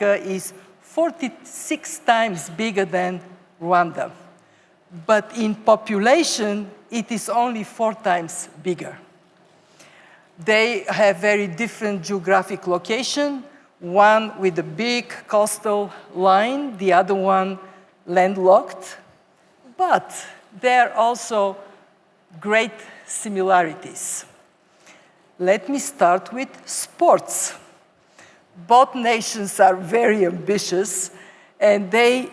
is 46 times bigger than Rwanda. But in population, it is only four times bigger. They have very different geographic location, one with a big coastal line, the other one landlocked. But there are also great similarities. Let me start with sports. Both nations are very ambitious and they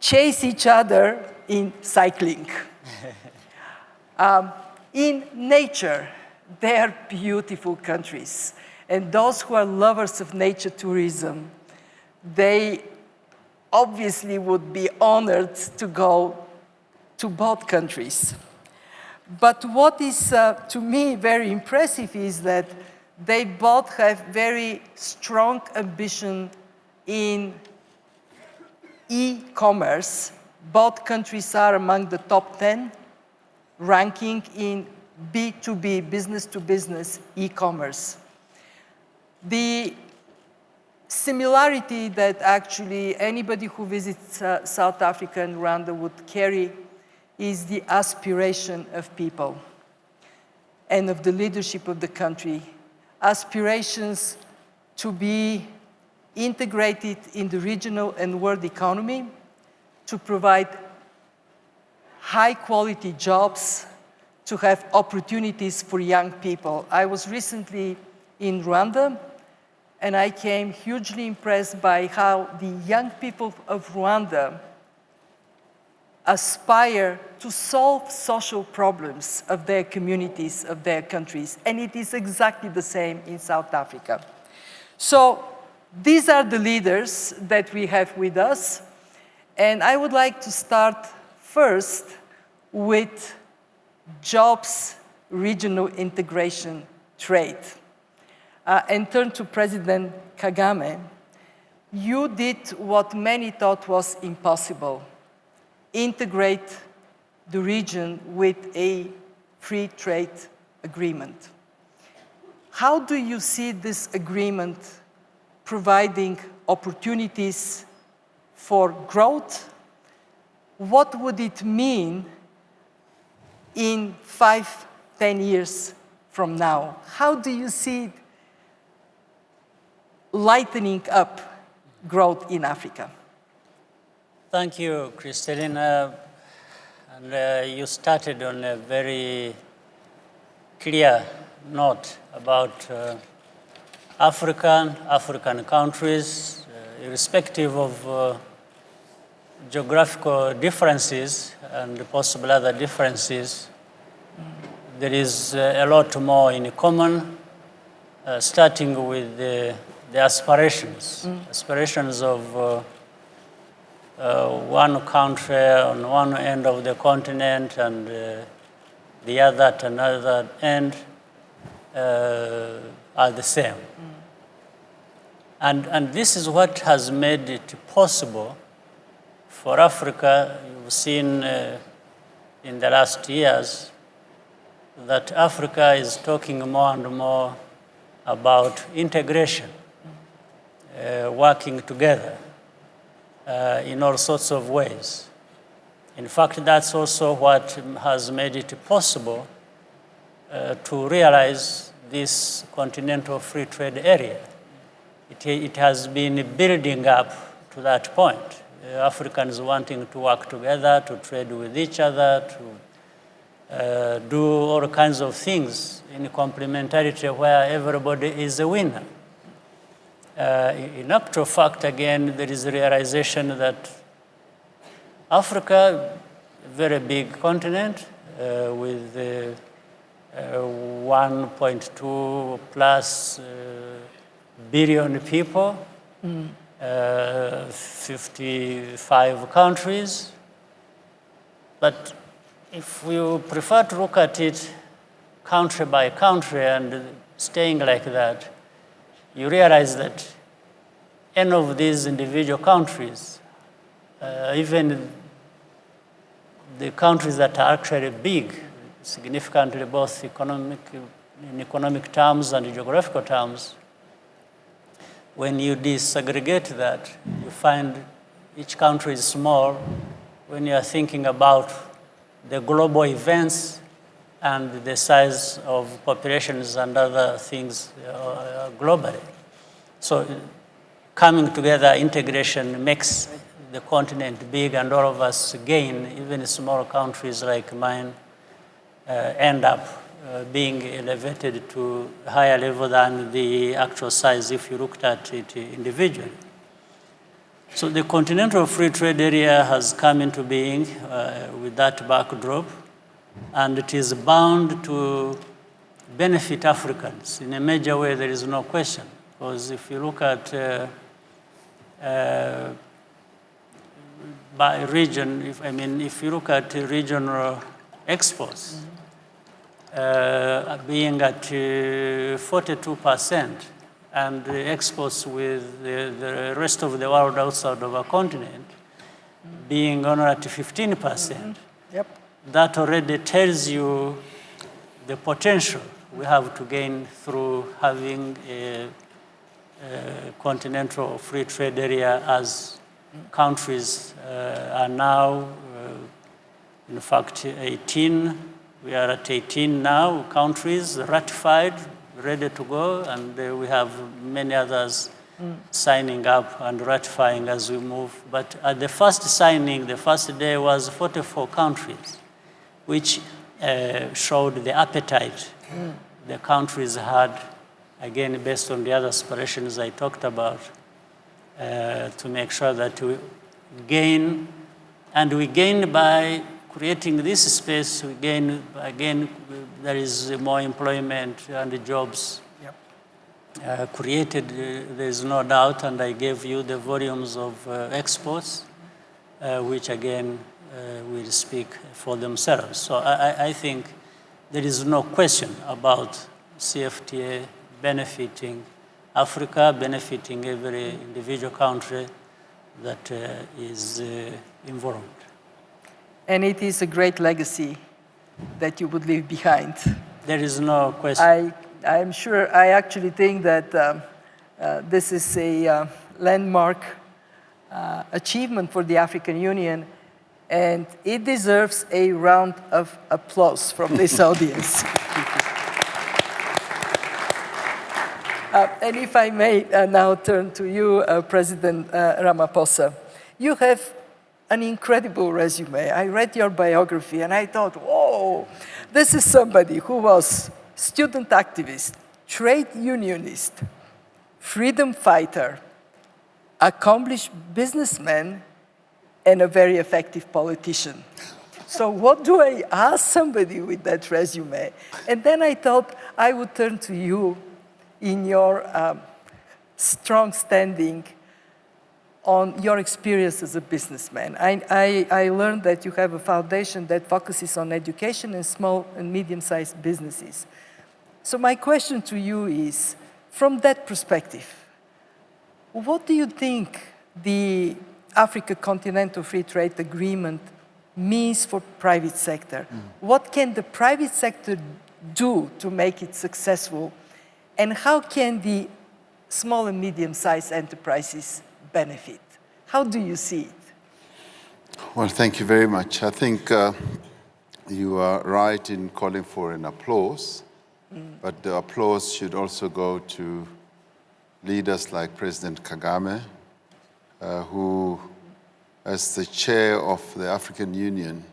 chase each other in cycling. um, in nature, they are beautiful countries. And those who are lovers of nature tourism, they obviously would be honored to go to both countries. But what is, uh, to me, very impressive is that they both have very strong ambition in e-commerce. Both countries are among the top 10 ranking in B2B, business-to-business e-commerce. The similarity that actually anybody who visits uh, South Africa and Rwanda would carry is the aspiration of people and of the leadership of the country. Aspirations to be integrated in the regional and world economy, to provide high quality jobs, to have opportunities for young people. I was recently in Rwanda and I came hugely impressed by how the young people of Rwanda aspire to solve social problems of their communities, of their countries. And it is exactly the same in South Africa. So these are the leaders that we have with us. And I would like to start first with jobs, regional integration, trade. Uh, and turn to President Kagame. You did what many thought was impossible integrate the region with a free trade agreement. How do you see this agreement providing opportunities for growth? What would it mean in five, ten years from now? How do you see it lightening up growth in Africa? Thank you, Kristalina. And uh, you started on a very clear note about uh, African, African countries, uh, irrespective of uh, geographical differences and possible other differences, there is uh, a lot more in common, uh, starting with the, the aspirations, mm. aspirations of one country on one end of the continent and uh, the other at another end uh, are the same. Mm. And, and this is what has made it possible for Africa. You've seen uh, in the last years that Africa is talking more and more about integration, uh, working together uh, in all sorts of ways. In fact, that's also what has made it possible uh, to realize this continental free trade area. It, it has been building up to that point. Uh, Africans wanting to work together, to trade with each other, to uh, do all kinds of things in complementarity where everybody is a winner. Uh, in actual fact, again, there is a realization that Africa, a very big continent uh, with uh, uh 1.2 plus uh, billion people, mm. 55 countries. But if you prefer to look at it country by country and staying like that, you realize that any of these individual countries, uh, even the countries that are actually big, significantly both economic, in economic terms and geographical terms, when you disaggregate that, you find each country is small. When you are thinking about the global events and the size of populations and other things uh, globally. So coming together, integration makes the continent big and all of us gain, even small countries like mine uh, end up uh, being elevated to higher level than the actual size if you looked at it individually. So the Continental Free Trade Area has come into being uh, with that backdrop, and it is bound to benefit Africans in a major way, there is no question. Because if you look at uh, uh, by region, if, I mean, if you look at regional exports, uh, being at 42%, and the exports with the, the, rest of the world outside of our continent being only at 15%. percent mm -hmm. Yep. That already tells you the potential we have to gain through having a, a continental free trade area as countries uh, are now, uh, in fact, 18. We are at 18 now, countries ratified, ready to go, and uh, we have many others mm. signing up and ratifying as we move. But at the first signing, the first day was 44 countries, which uh, showed the appetite mm. the countries had, again, based on the other aspirations I talked about, uh, to make sure that we gain, and we gain by creating this space, we gain, again, there is more employment and jobs yep. uh, created, uh, there is no doubt, and I gave you the volumes of uh, exports, uh, which again uh, will speak for themselves. So I, I think there is no question about CFTA benefiting Africa benefiting every individual country that uh, is uh, involved. And it is a great legacy that you would leave behind. There is no question. I, I'm sure, I actually think that um, uh, this is a uh, landmark uh, achievement for the African Union and it deserves a round of applause from this audience. Uh, and if I may uh, now turn to you, uh, President uh, Ramaphosa, you have an incredible resume. I read your biography and I thought, whoa, this is somebody who was student activist, trade unionist, freedom fighter, accomplished businessman, and a very effective politician. So what do I ask somebody with that resume? And then I thought I would turn to you in your um, strong standing on your experience as a businessman. I, I, I, learned that you have a foundation that focuses on education and small and medium-sized businesses. So my question to you is, from that perspective, what do you think the Africa Continental Free Trade Agreement means for private sector? Mm. What can the private sector do to make it successful and how can the small and medium-sized enterprises benefit? How do you see it? Well, thank you very much. I think uh, you are right in calling for an applause, mm. but the applause should also go to leaders like President Kagame, uh, who, as the chair of the African Union,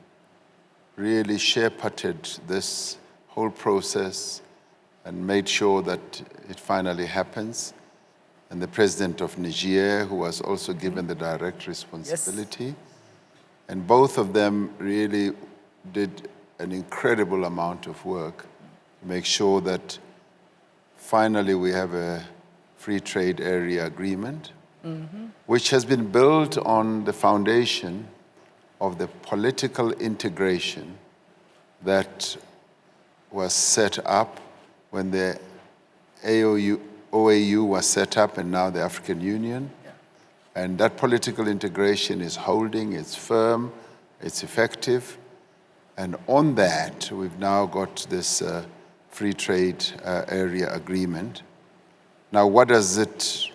really shepherded this whole process and made sure that it finally happens. And the president of Niger, who was also given the direct responsibility. Yes. And both of them really did an incredible amount of work to make sure that finally we have a free trade area agreement, mm -hmm. which has been built on the foundation of the political integration that was set up when the AOU, OAU was set up and now the African Union. Yeah. And that political integration is holding, it's firm, it's effective. And on that, we've now got this uh, free trade uh, area agreement. Now, what does it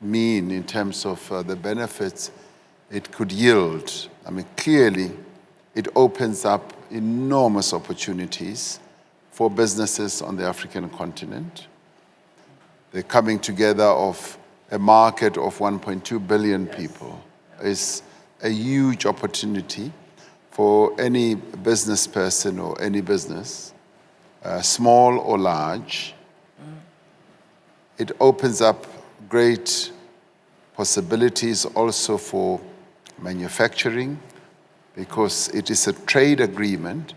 mean in terms of uh, the benefits it could yield? I mean, clearly, it opens up enormous opportunities for businesses on the African continent. The coming together of a market of 1.2 billion yes. people is a huge opportunity for any business person or any business, uh, small or large. Mm. It opens up great possibilities also for manufacturing because it is a trade agreement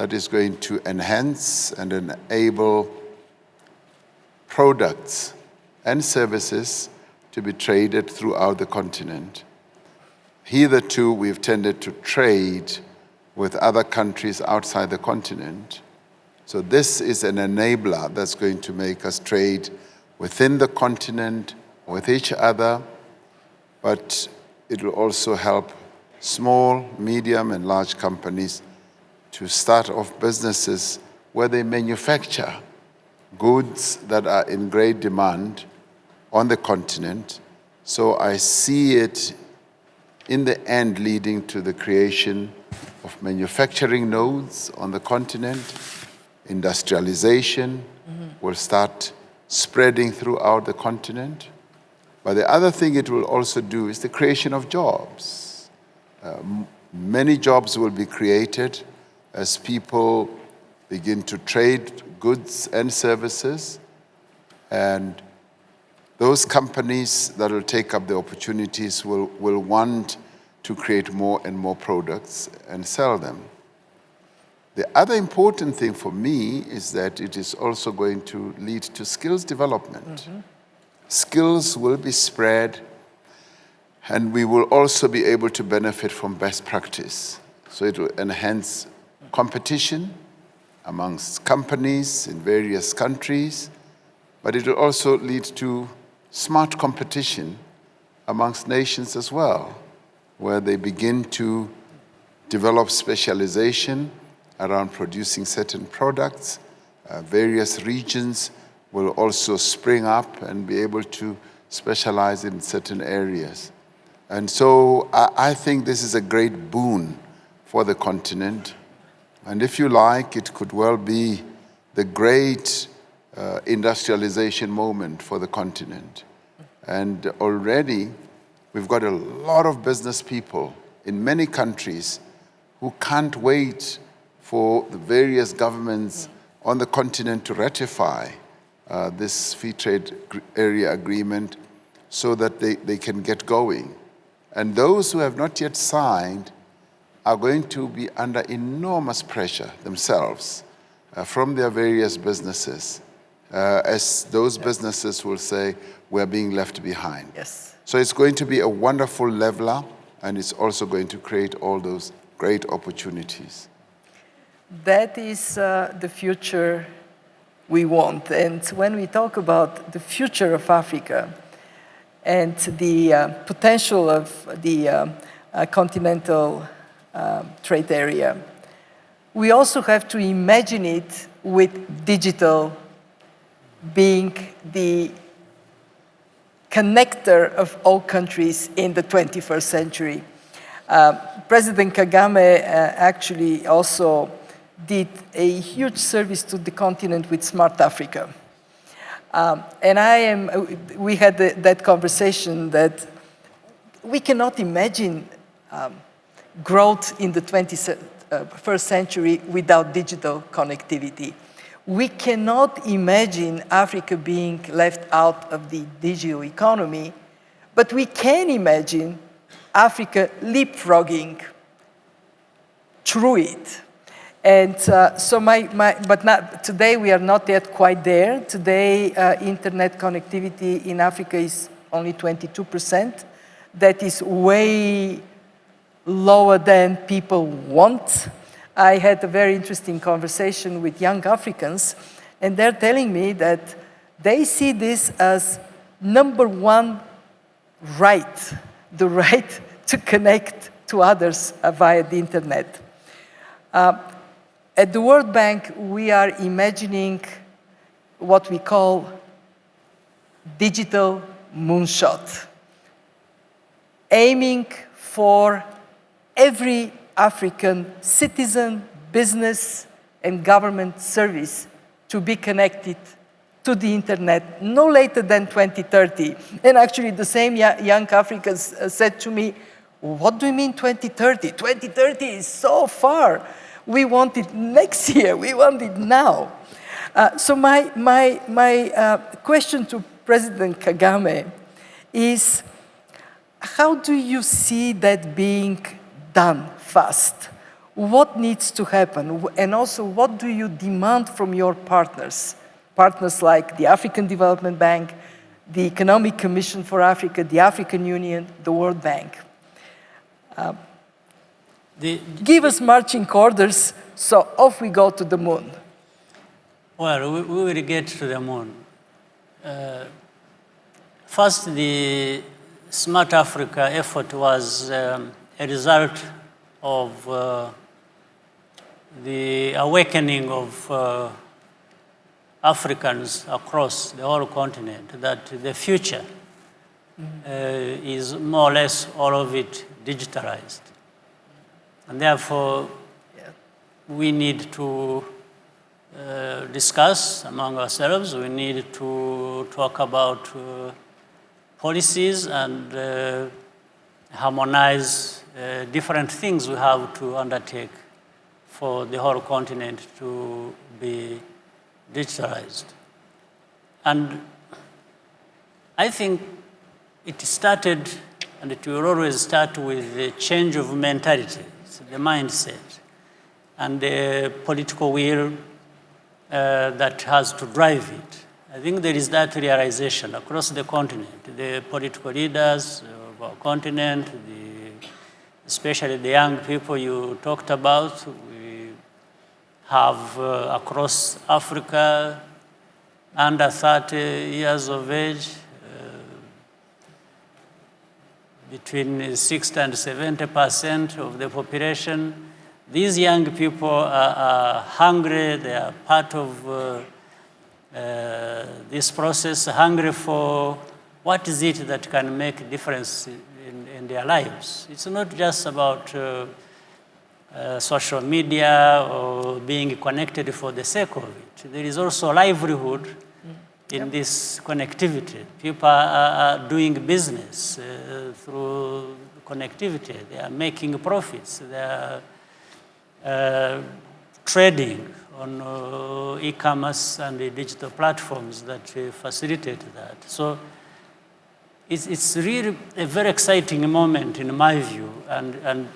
that is going to enhance and enable products and services to be traded throughout the continent. Hitherto, we've tended to trade with other countries outside the continent. So this is an enabler that's going to make us trade within the continent, with each other, but it will also help small, medium, and large companies to start off businesses where they manufacture goods that are in great demand on the continent. So I see it in the end leading to the creation of manufacturing nodes on the continent. Industrialization mm -hmm. will start spreading throughout the continent. But the other thing it will also do is the creation of jobs. Uh, many jobs will be created as people begin to trade goods and services. And those companies that will take up the opportunities will, will want to create more and more products and sell them. The other important thing for me is that it is also going to lead to skills development. Mm -hmm. Skills will be spread and we will also be able to benefit from best practice. So it will enhance competition amongst companies in various countries, but it will also lead to smart competition amongst nations as well, where they begin to develop specialization around producing certain products. Uh, various regions will also spring up and be able to specialize in certain areas. And so I, I think this is a great boon for the continent. And if you like, it could well be the great uh, industrialization moment for the continent. And already we've got a lot of business people in many countries who can't wait for the various governments on the continent to ratify uh, this free trade area agreement so that they, they can get going. And those who have not yet signed are going to be under enormous pressure themselves uh, from their various businesses, uh, as those yes. businesses will say, we're being left behind. Yes. So it's going to be a wonderful leveler, and it's also going to create all those great opportunities. That is uh, the future we want. And when we talk about the future of Africa, and the uh, potential of the uh, uh, trade area. We also have to imagine it with digital being the connector of all countries in the 21st century. Uh, President Kagame uh, actually also did a huge service to the continent with Smart Africa. Um, and I am, we had the, that conversation that we cannot imagine um, growth in the 21st uh, century without digital connectivity. We cannot imagine Africa being left out of the digital economy, but we can imagine Africa leapfrogging through it. And uh, so my, my, but not, today we are not yet quite there. Today, uh, internet connectivity in Africa is only 22%. That is way lower than people want. I had a very interesting conversation with young Africans, and they're telling me that they see this as number one right, the right to connect to others via the internet. Uh, at the World Bank, we are imagining what we call digital moonshot, aiming for every African citizen, business, and government service to be connected to the internet no later than 2030. And actually the same young Africans uh, said to me, what do you mean 2030? 2030 is so far. We want it next year, we want it now. Uh, so my, my, my uh, question to President Kagame is, how do you see that being done fast? What needs to happen? And also, what do you demand from your partners? Partners like the African Development Bank, the Economic Commission for Africa, the African Union, the World Bank. Uh, the, give us marching orders, so off we go to the moon. Well, we, we will get to the moon. Uh, first, the Smart Africa effort was um, a result of uh, the awakening of uh, Africans across the whole continent that the future -hmm. is more or less all of it digitalized. And therefore, we need to uh, discuss among ourselves. We need to talk about uh, policies and uh, harmonize uh, different things we have to undertake for the whole continent to be digitalized. And I think it started, and it will always start with the change of mentality, the mindset, and the political will uh, that has to drive it. I think there is that realization across the continent, the political leaders of our continent, the, especially the young people you talked about. We have uh, across Africa under 30 years of age, uh, between 60 and 70 percent of the population these young people are, are hungry, they are part of uh, uh, this process, hungry for what is it that can make a difference in, in their lives. It's not just about uh, uh, social media or being connected for the sake of it. There is also livelihood mm. in yep. this connectivity. People are, are doing business uh, through connectivity. They are making profits. They are uh, trading on uh, e-commerce and the digital platforms that uh, facilitate that. So it's, it's really a very exciting moment in my view, and, and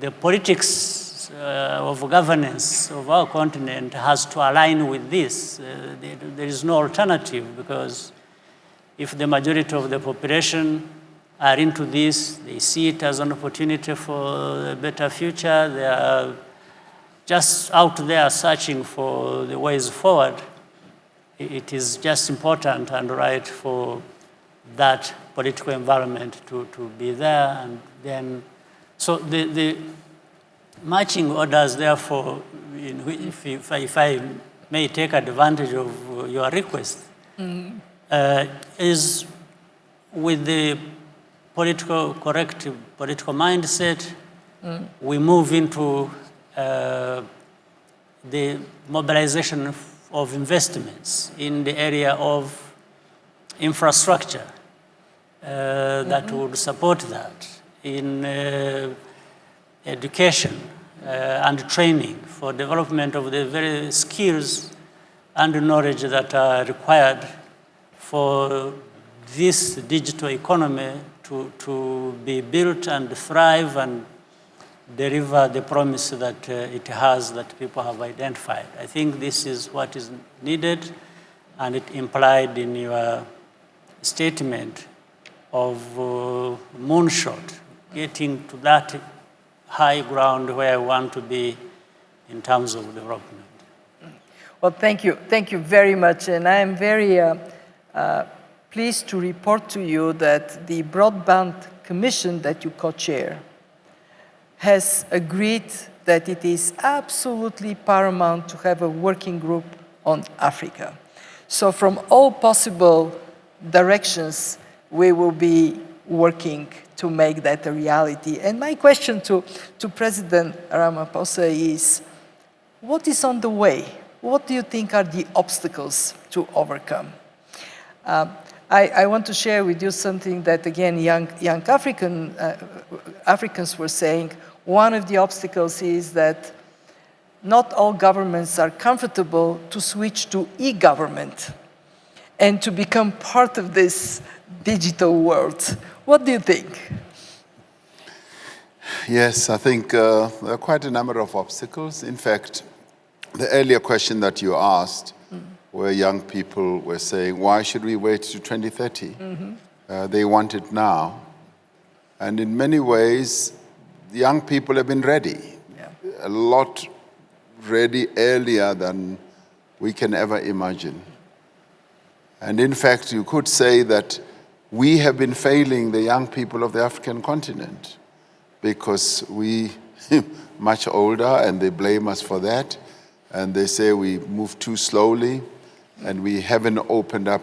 the politics uh, of governance of our continent has to align with this. Uh, there, there is no alternative because if the majority of the population are into this. They see it as an opportunity for a better future. They are just out there searching for the ways forward. It is just important and right for that political environment to, to be there. And then, so the, the marching orders, therefore, if, if, if I may take advantage of your request, mm uh, is with the political correct political mindset, mm. we move into uh, the mobilization of investments in the area of infrastructure uh, mm -hmm. that would support that in uh, education uh, and training for development of the very skills and knowledge that are required for this digital economy to, to be built and thrive and deliver the promise that uh, it has that people have identified. I think this is what is needed and it implied in your statement of uh, moonshot, getting to that high ground where I want to be in terms of development. Well, thank you. Thank you very much. And I am very uh, uh, pleased to report to you that the Broadband Commission that you co-chair has agreed that it is absolutely paramount to have a working group on Africa. So from all possible directions we will be working to make that a reality. And my question to, to President Ramaphosa is, what is on the way? What do you think are the obstacles to overcome? Um, I, I, want to share with you something that, again, young, young African, uh, Africans were saying. One of the obstacles is that not all governments are comfortable to switch to e-government and to become part of this digital world. What do you think? Yes, I think uh, there are quite a number of obstacles. In fact, the earlier question that you asked, mm. where young people were saying, why should we wait to 2030? Mm -hmm. uh, they want it now. And in many ways, young people have been ready. Yeah. A lot ready earlier than we can ever imagine. And in fact, you could say that we have been failing the young people of the African continent because we much older and they blame us for that. And they say we move too slowly and we haven't opened up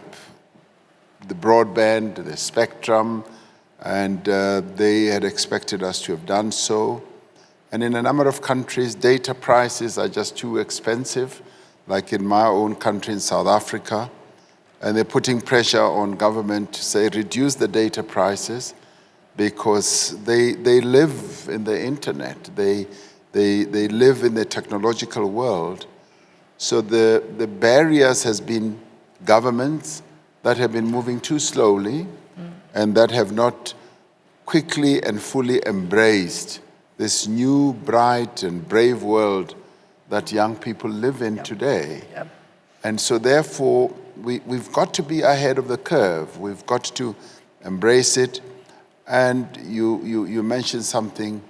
the broadband, the spectrum, and uh, they had expected us to have done so. And in a number of countries, data prices are just too expensive, like in my own country in South Africa. And they're putting pressure on government to say, reduce the data prices because they, they live in the internet. They, they, they live in the technological world. So the, the barriers has been governments that have been moving too slowly mm. and that have not quickly and fully embraced this new, bright, and brave world that young people live in yep. today. Yep. And so therefore, we, we've got to be ahead of the curve. We've got to embrace it. And you, you, you mentioned something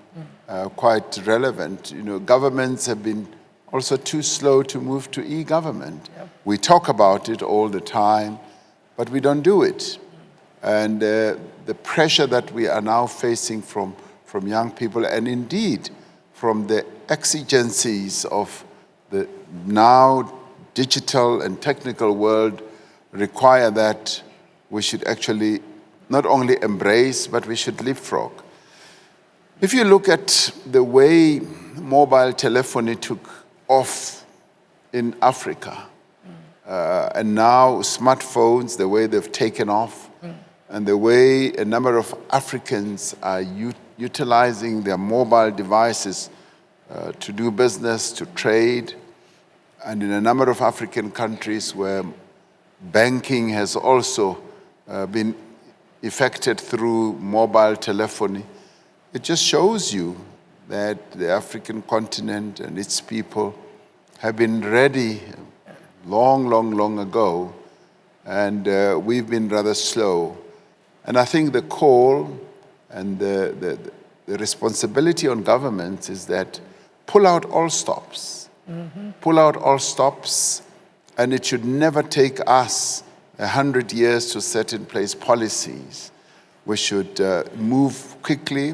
uh, quite relevant. You know, governments have been also too slow to move to e-government. Yep. We talk about it all the time, but we don't do it. And uh, the pressure that we are now facing from from young people and indeed from the exigencies of the now digital and technical world require that we should actually not only embrace, but we should leapfrog. If you look at the way mobile telephony took off in Africa, uh, and now smartphones, the way they've taken off, and the way a number of Africans are utilizing their mobile devices uh, to do business, to trade, and in a number of African countries where banking has also uh, been effected through mobile telephony, it just shows you that the African continent and its people have been ready long, long, long ago, and uh, we've been rather slow. And I think the call and the, the, the responsibility on governments is that pull out all stops. Mm -hmm. Pull out all stops, and it should never take us a hundred years to set in place policies. We should uh, move quickly,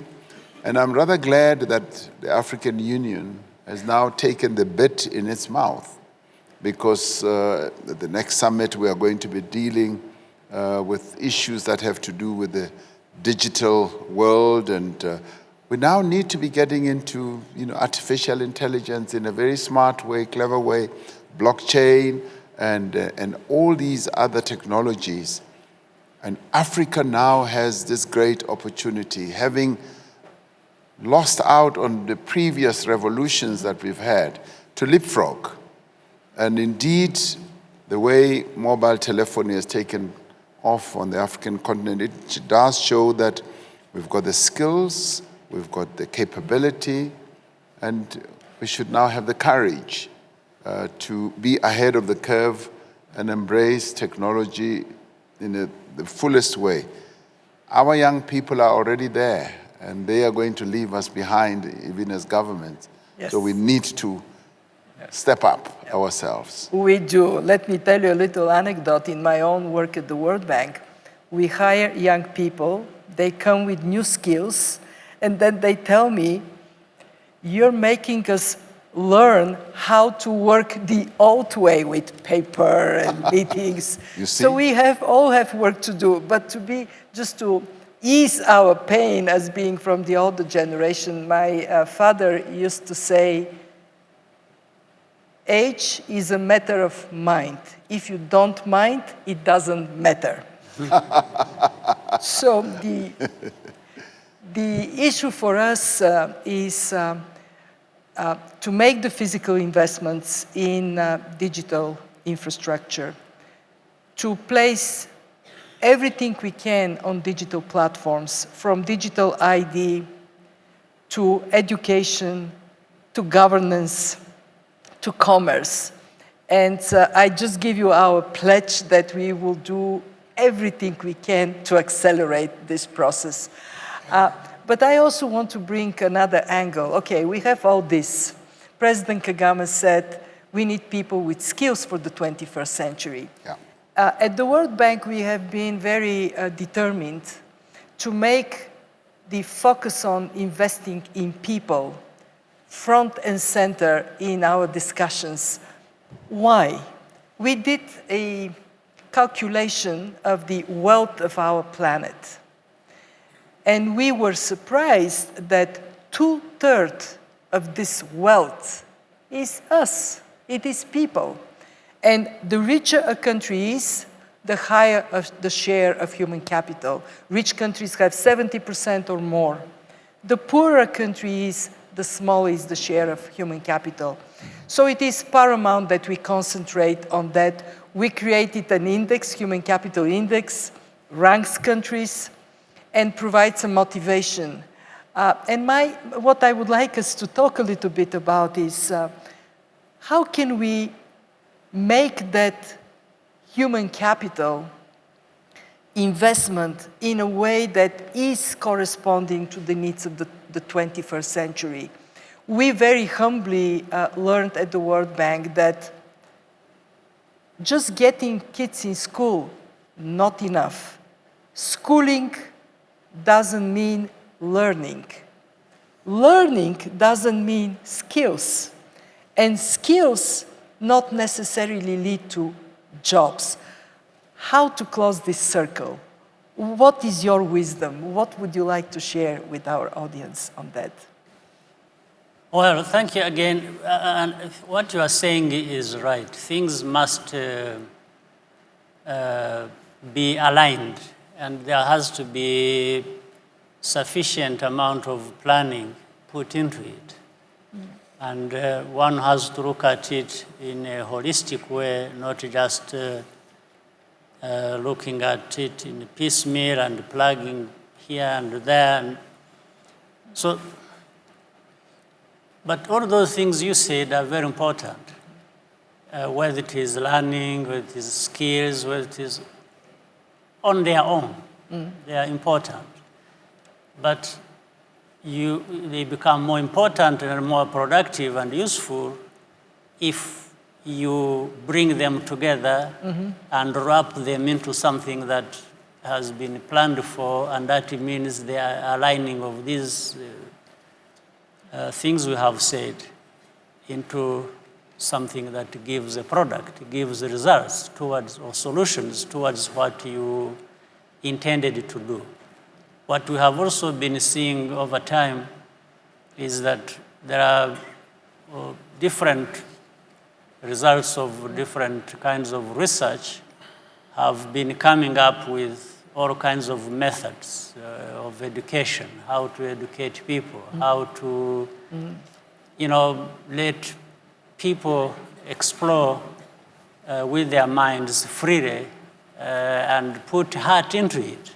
and I'm rather glad that the African Union has now taken the bit in its mouth because uh, the next summit we are going to be dealing uh, with issues that have to do with the digital world and uh, we now need to be getting into you know, artificial intelligence in a very smart way, clever way, blockchain and, uh, and all these other technologies. And Africa now has this great opportunity, having lost out on the previous revolutions that we've had, to leapfrog. And indeed, the way mobile telephony has taken off on the African continent, it does show that we've got the skills, we've got the capability, and we should now have the courage uh, to be ahead of the curve and embrace technology in a, the fullest way. Our young people are already there, and they are going to leave us behind, even as governments. Yes. So we need to step up yep. ourselves. We do. Let me tell you a little anecdote. In my own work at the World Bank, we hire young people. They come with new skills, and then they tell me, you're making us learn how to work the old way with paper and meetings. You see? So we have all have work to do, but to be just to ease our pain as being from the older generation, my uh, father used to say, age is a matter of mind. If you don't mind, it doesn't matter. so the, the issue for us uh, is um, uh, to make the physical investments in uh, digital infrastructure, to place everything we can on digital platforms, from digital ID to education to governance to commerce. And uh, I just give you our pledge that we will do everything we can to accelerate this process. Uh, but I also want to bring another angle. Okay, we have all this. President Kagame said we need people with skills for the 21st century. Yeah. Uh, at the World Bank, we have been very uh, determined to make the focus on investing in people front and center in our discussions. Why? We did a calculation of the wealth of our planet. And we were surprised that two-thirds of this wealth is us, it is people. And the richer a country is, the higher the share of human capital. Rich countries have 70% or more. The poorer a country is, the smaller is the share of human capital. So it is paramount that we concentrate on that. We created an index, human capital index, ranks countries, and provide some motivation. Uh, and my, what I would like us to talk a little bit about is uh, how can we make that human capital investment in a way that is corresponding to the needs of the, the 21st century. We very humbly uh, learned at the World Bank that just getting kids in school, not enough. Schooling doesn't mean learning. Learning doesn't mean skills. And skills not necessarily lead to jobs. How to close this circle? What is your wisdom? What would you like to share with our audience on that? Well, thank you again. Uh, and what you are saying is right. Things must uh, uh, be aligned, and there has to be sufficient amount of planning put into it. And uh, one has to look at it in a holistic way, not just uh, uh, looking at it in piecemeal and plugging here and there. And so, but all those things you said are very important, uh, whether it is learning, whether it is skills, whether it is on their own, mm. they are important. But you, they become more important and more productive and useful if you bring them together mm -hmm. and wrap them into something that has been planned for, and that means the aligning of these uh, uh, things we have said into something that gives a product, gives results towards, or solutions towards what you intended to do. What we have also been seeing over time is that there are uh, different results of different kinds of research have been coming up with all kinds of methods uh, of education, how to educate people, mm. how to, mm. you know, let people explore uh, with their minds freely uh, and put heart into it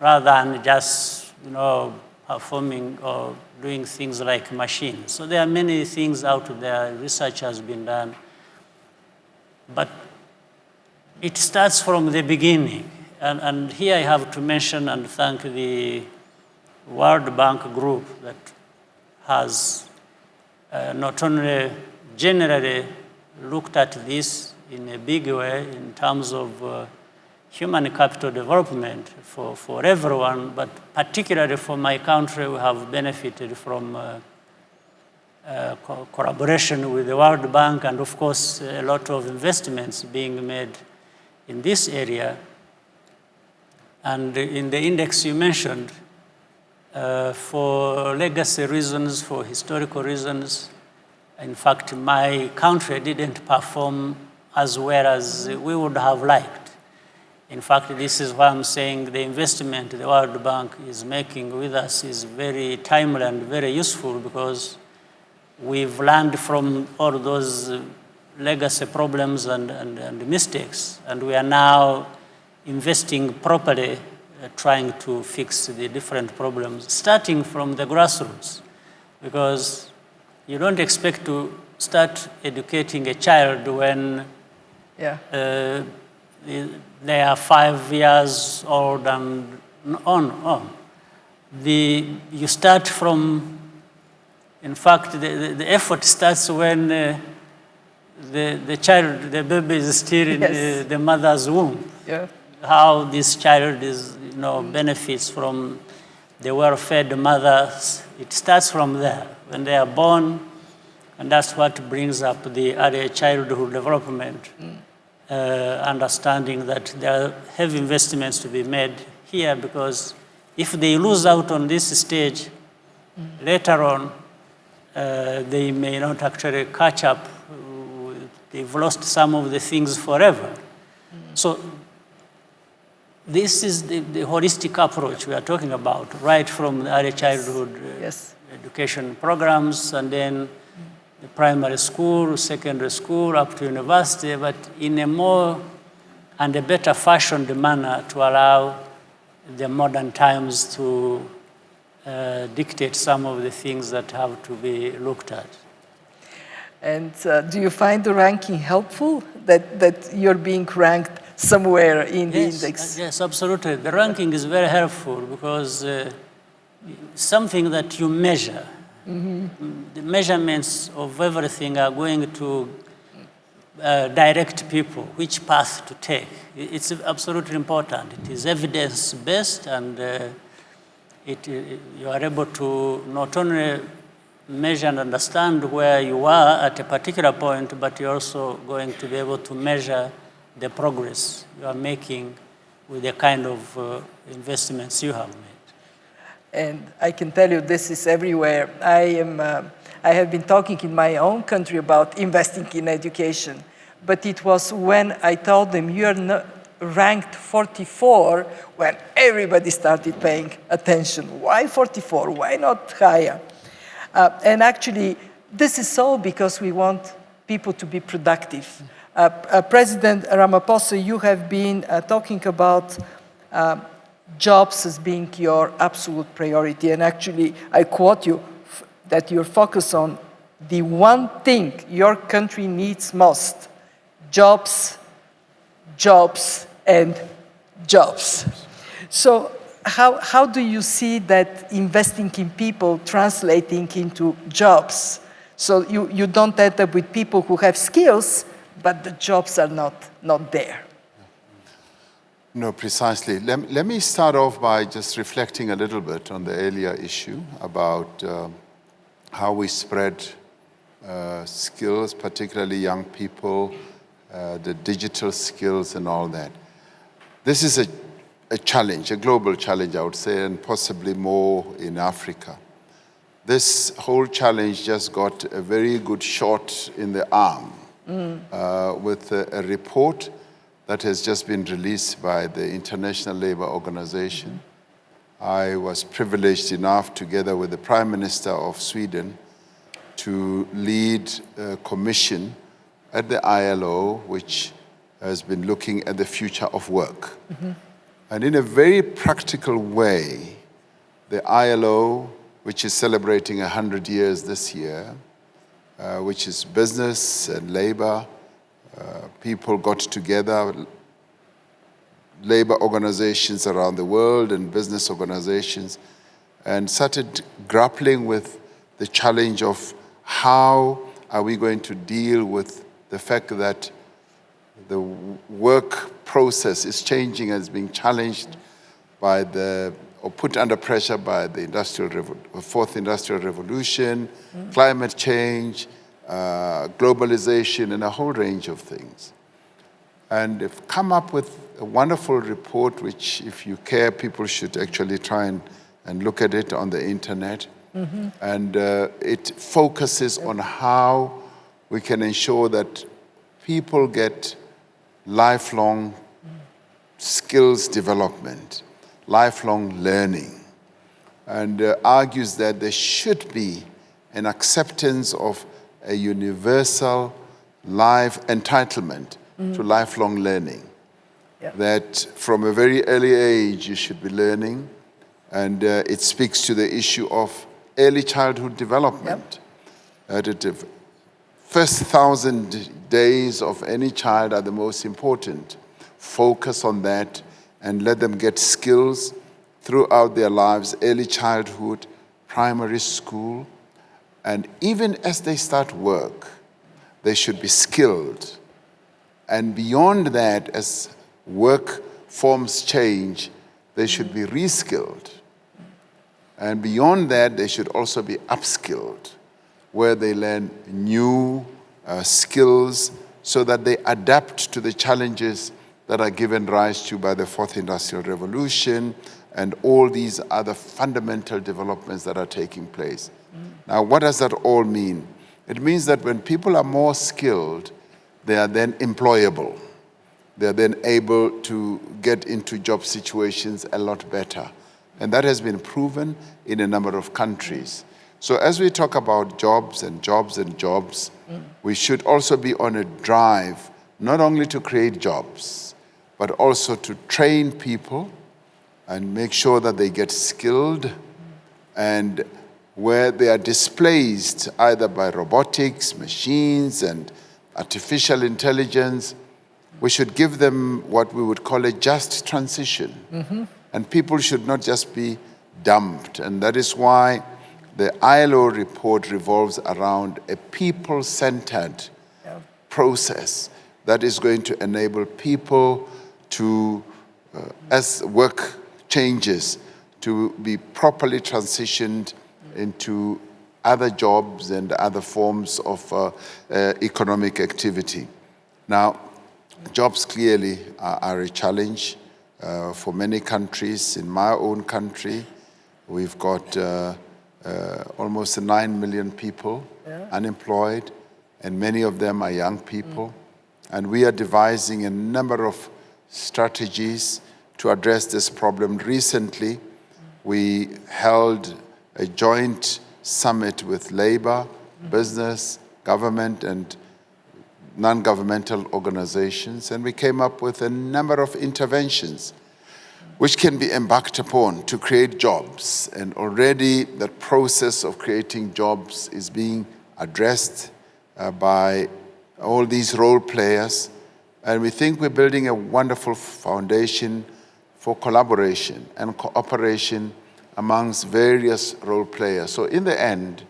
rather than just, you know, performing or doing things like machines. So there are many things out there, research has been done, but it starts from the beginning. And, and here I have to mention and thank the World Bank group that has uh, not only generally looked at this in a big way in terms of uh, human capital development for, for everyone, but particularly for my country, we have benefited from uh, uh, co collaboration with the World Bank and of course a lot of investments being made in this area. And in the index you mentioned, uh, for legacy reasons, for historical reasons, in fact, my country didn't perform as well as we would have liked. In fact, this is why I'm saying the investment the World Bank is making with us is very timely and very useful because we've learned from all those legacy problems and, and, and mistakes, and we are now investing properly, uh, trying to fix the different problems, starting from the grassroots, because you don't expect to start educating a child when Yeah. uh, they are five years old and on, on. The, you start from, in fact, the, the, the effort starts when uh, the, the child, the baby is still in Yes. the, the mother's womb. Yeah. How this child is, you know, benefits from the well-fed mothers. It starts from there, when they are born, and that's what brings up the early childhood development uh, understanding that there are heavy investments to be made here because if they lose out on this stage, later on, uh, they may not actually catch up. They've lost some of the things forever. So this is the, the holistic approach we are talking about, right from the early childhood uh, Yes. Education programs and then the primary school, secondary school, up to university, but in a more and a better fashioned manner to allow the modern times to uh, dictate some of the things that have to be looked at. And uh, do you find the ranking helpful? That, that you're being ranked somewhere in the index? uh, yes, absolutely. The ranking is very helpful because uh, something that you measure, Mm, the measurements of everything are going to uh, direct people which path to take. It's absolutely important. It is evidence-based and uh, it, uh, you are able to not only measure and understand where you are at a particular point, but you're also going to be able to measure the progress you are making with the kind of uh, investments you have made. And I can tell you this is everywhere. I, am, uh, I have been talking in my own country about investing in education, but it was when I told them you are not ranked 44 when everybody started paying attention. Why 44? Why not higher? Uh, and actually, this is so because we want people to be productive. Uh, uh, President Ramaphosa, you have been uh, talking about uh, jobs as being your absolute priority. And actually, I quote you that you're focused on the one thing your country needs most jobs, jobs, and jobs. So, how, how do you see that investing in people translating into jobs? So, you, you don't end up with people who have skills, but the jobs are not, not there. No, precisely. Let, let me start off by just reflecting a little bit on the earlier issue about um how we spread uh, skills, particularly young people, uh, the digital skills and all that. This is a, a challenge, a global challenge, I would say, and possibly more in Africa. This whole challenge just got a very good shot in the arm uh, with a, a report that has just been released by the International Labour Organization. I was privileged enough, together with the Prime Minister of Sweden, to lead a commission at the ILO, which has been looking at the future of work. And in a very practical way, the ILO, which is celebrating 100 years this year, uh, which is business and labor, uh, people got together, labor organizations around the world and business organizations, and started grappling with the challenge of how are we going to deal with the fact that the work process is changing and is being challenged by the or put under pressure by the industrial fourth industrial revolution, climate change, uh, globalization, and a whole range of things. And they've come up with a wonderful report, which, if you care, people should actually try and, and look at it on the internet. And uh, it focuses on how we can ensure that people get lifelong skills development, lifelong learning, and uh, argues that there should be an acceptance of a universal life entitlement to lifelong learning. Yeah. That from a very early age you should be learning, and uh, it speaks to the issue of early childhood development. Uh, that the first thousand days of any child are the most important. Focus on that and let them get skills throughout their lives, early childhood, primary school, and even as they start work, they should be skilled. And beyond that, as work forms change, they should be reskilled. And beyond that, they should also be upskilled, where they learn new uh, skills so that they adapt to the challenges that are given rise to by the fourth industrial revolution and all these other fundamental developments that are taking place. Now, what does that all mean? It means that when people are more skilled, they are then employable. They are then able to get into job situations a lot better. And that has been proven in a number of countries. So as we talk about jobs and jobs and jobs, we should also be on a drive not only to create jobs, but also to train people and make sure that they get skilled and where they are displaced either by robotics, machines, and artificial intelligence, we should give them what we would call a just transition. And people should not just be dumped. And that is why the ILO report revolves around a people centered process that is going to enable people to, uh, as work changes, to be properly transitioned into other jobs and other forms of uh, uh, economic activity. Now, jobs clearly are, are a challenge uh, for many countries. In my own country, we've got uh, uh, almost 9 million people unemployed, and many of them are young people. And we are devising a number of strategies to address this problem. Recently, we held a joint summit with labor, business, government, and non-governmental organizations, and we came up with a number of interventions which can be embarked upon to create jobs. And already the process of creating jobs is being addressed uh, by all these role players. And we think we're building a wonderful foundation for collaboration and cooperation amongst various role players. So in the end,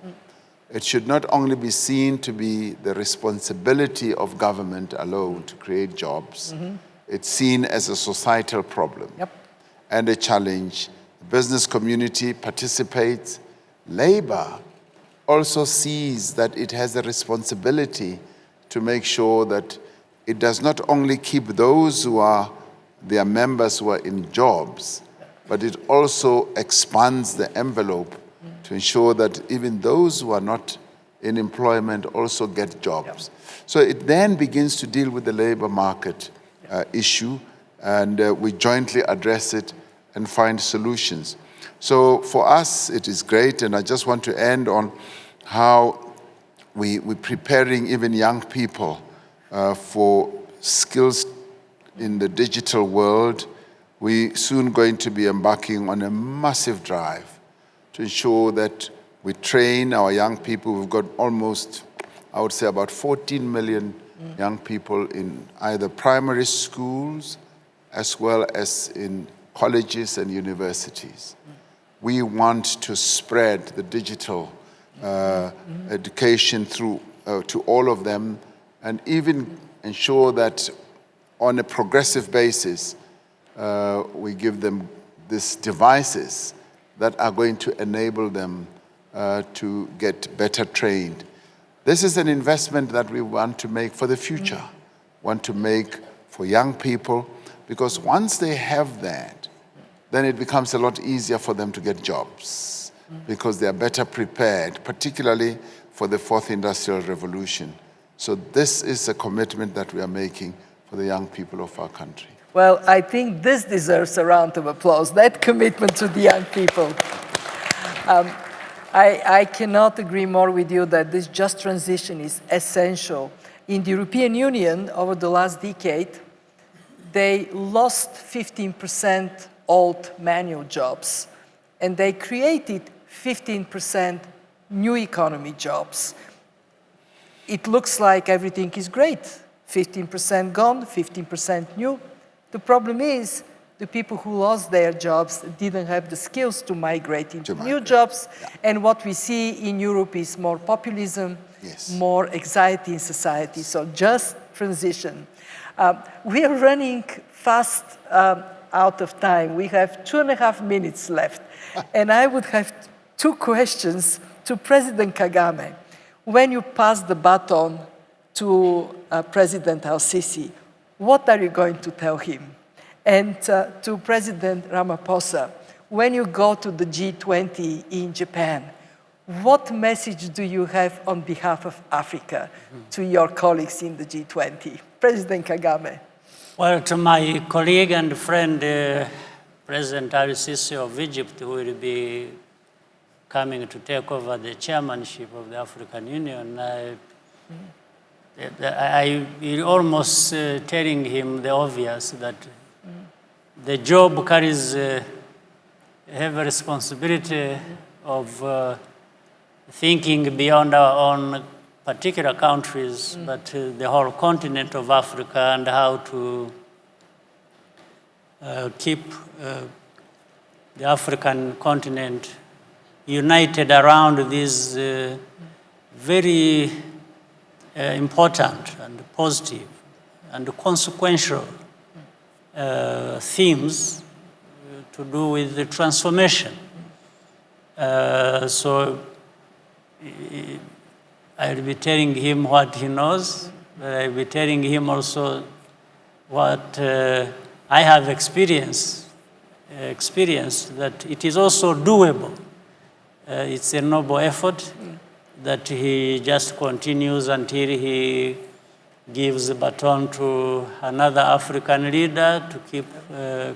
it should not only be seen to be the responsibility of government alone to create jobs, mm-hmm. it's seen as a societal problem Yep. and a challenge. The business community participates. Labor also sees that it has a responsibility to make sure that it does not only keep those who are their members who are in jobs, but it also expands the envelope to ensure that even those who are not in employment also get jobs. So it then begins to deal with the labor market uh, issue, and uh, we jointly address it and find solutions. So for us, it is great, and I just want to end on how we, we're preparing even young people uh, for skills in the digital world. We're soon going to be embarking on a massive drive to ensure that we train our young people. We've got almost, I would say, about 14 million young people in either primary schools as well as in colleges and universities. We want to spread the digital uh, education through uh, to all of them and even ensure that on a progressive basis, uh, we give them these devices that are going to enable them uh, to get better trained. This is an investment that we want to make for the future, want to make for young people, because once they have that, then it becomes a lot easier for them to get jobs because they are better prepared, particularly for the fourth industrial revolution. So this is a commitment that we are making for the young people of our country. Well, I think this deserves a round of applause, that commitment to the young people. Um, I, I cannot agree more with you that this just transition is essential. In the European Union, over the last decade, they lost 15% old manual jobs, and they created 15% new economy jobs. It looks like everything is great. 15% gone, 15% new. The problem is the people who lost their jobs didn't have the skills to migrate into To new migrate, jobs. And what we see in Europe is more populism, Yes. more anxiety in society. So just transition. Um, we are running fast um, out of time. We have two and a half minutes left. and I would have two questions to President Kagame. When you pass the baton to uh, President Al-Sisi, what are you going to tell him? And uh, to President Ramaphosa, when you go to the G20 in Japan, what message do you have on behalf of Africa to your colleagues in the G20? President Kagame. Well, to my colleague and friend, uh, President Al Sisi of Egypt, who will be coming to take over the chairmanship of the African Union, I, I, I almost uh, telling him the obvious that the job carries uh, heavy responsibility of uh, thinking beyond our own particular countries, but uh, the whole continent of Africa and how to uh, keep uh, the African continent united around these uh, very uh, important and positive and consequential uh, themes uh, to do with the transformation. Uh, so I'll be telling him what he knows, but I'll be telling him also what uh, I have experienced, experienced that it is also doable. It's a noble effort that he just continues until he gives the baton to another African leader to keep uh,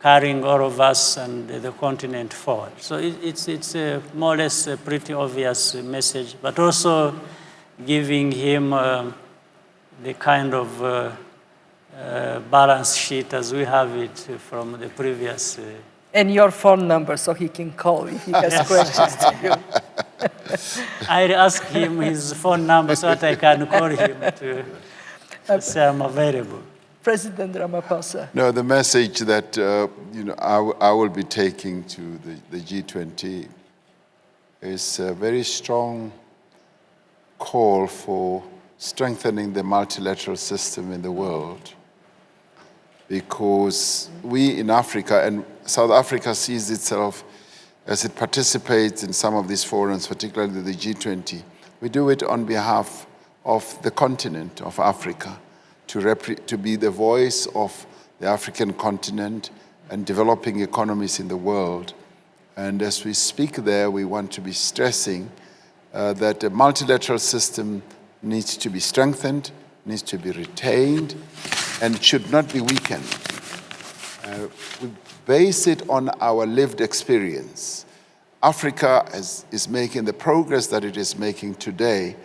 carrying all of us and the continent forward. So it, it's, it's a more or less a pretty obvious message, but also giving him uh, the kind of uh, uh, balance sheet as we have it from the previous. Uh, And your phone number so he can call if he has questions to you. I ask him his phone number so that I can call him to, to say I'm available. President Ramaphosa. No, the message that uh, you know I, w- I will be taking to the, the G20 is a very strong call for strengthening the multilateral system in the world because we in Africa and South Africa sees itself as it participates in some of these forums, particularly the G20. We do it on behalf of the continent of Africa to, to be the voice of the African continent and developing economies in the world. And as we speak there, we want to be stressing uh, that the multilateral system needs to be strengthened, needs to be retained, and should not be weakened. Uh, base it on our lived experience. Africa is, is making the progress that it is making today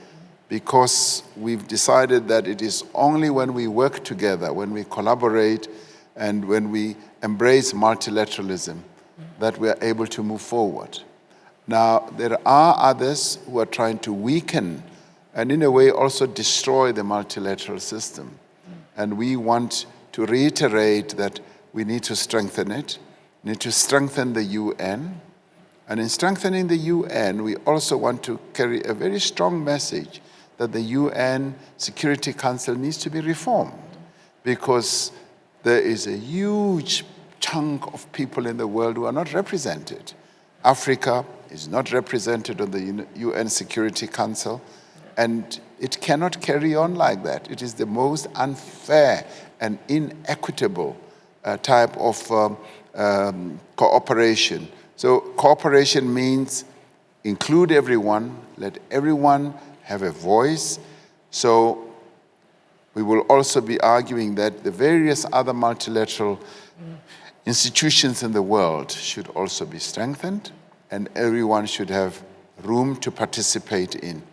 because we've decided that it is only when we work together, when we collaborate, and when we embrace multilateralism that we are able to move forward. Now, there are others who are trying to weaken and, in a way, also destroy the multilateral system. And we want to reiterate that we need to strengthen it, We need to strengthen the UN. And in strengthening the UN, we also want to carry a very strong message that the UN Security Council needs to be reformed because there is a huge chunk of people in the world who are not represented. Africa is not represented on the UN Security Council, and it cannot carry on like that. It is the most unfair and inequitable type of um, um, cooperation. So cooperation means include everyone, let everyone have a voice. So we will also be arguing that the various other multilateral institutions in the world should also be strengthened and everyone should have room to participate in.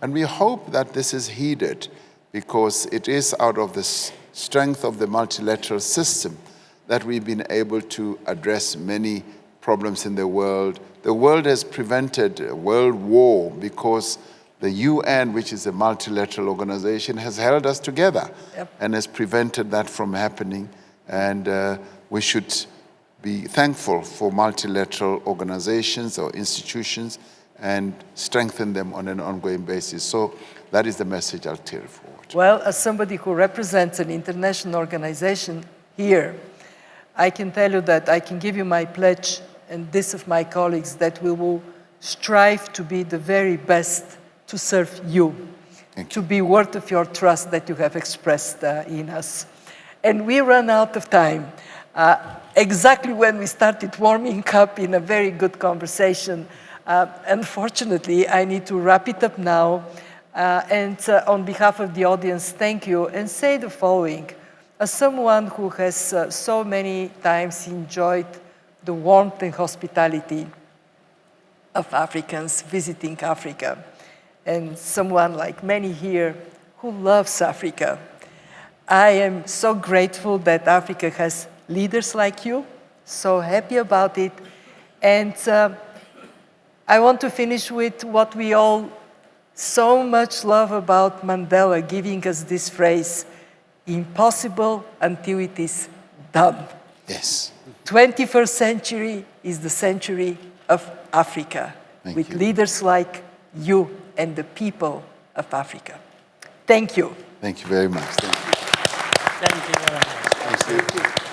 And we hope that this is heeded because it is out of the strength of the multilateral system that we've been able to address many problems in the world. The world has prevented a world war because the UN, which is a multilateral organization, has held us together Yep. and has prevented that from happening. And uh, we should be thankful for multilateral organizations or institutions and strengthen them on an ongoing basis. So that is the message I'll carry forward. Well, as somebody who represents an international organization here, I can tell you that I can give you my pledge and this of my colleagues that we will strive to be the very best to serve you, to be worth of your trust that you have expressed uh, in us. And we run out of time. Uh, exactly when we started warming up in a very good conversation. Uh, unfortunately, I need to wrap it up now. Uh, and uh, on behalf of the audience, thank you and say the following. As someone who has uh, so many times enjoyed the warmth and hospitality of Africans visiting Africa, and someone like many here who loves Africa, I am so grateful that Africa has leaders like you, so happy about it. And uh, I want to finish with what we all so much love about Mandela, giving us this phrase, impossible until it is done. Yes. 21st century is the century of Africa, Thank with you. leaders like you and the people of Africa. Thank you. Thank you very much. Thank you. Thank you very much. Thank you. Thank you. Thank you.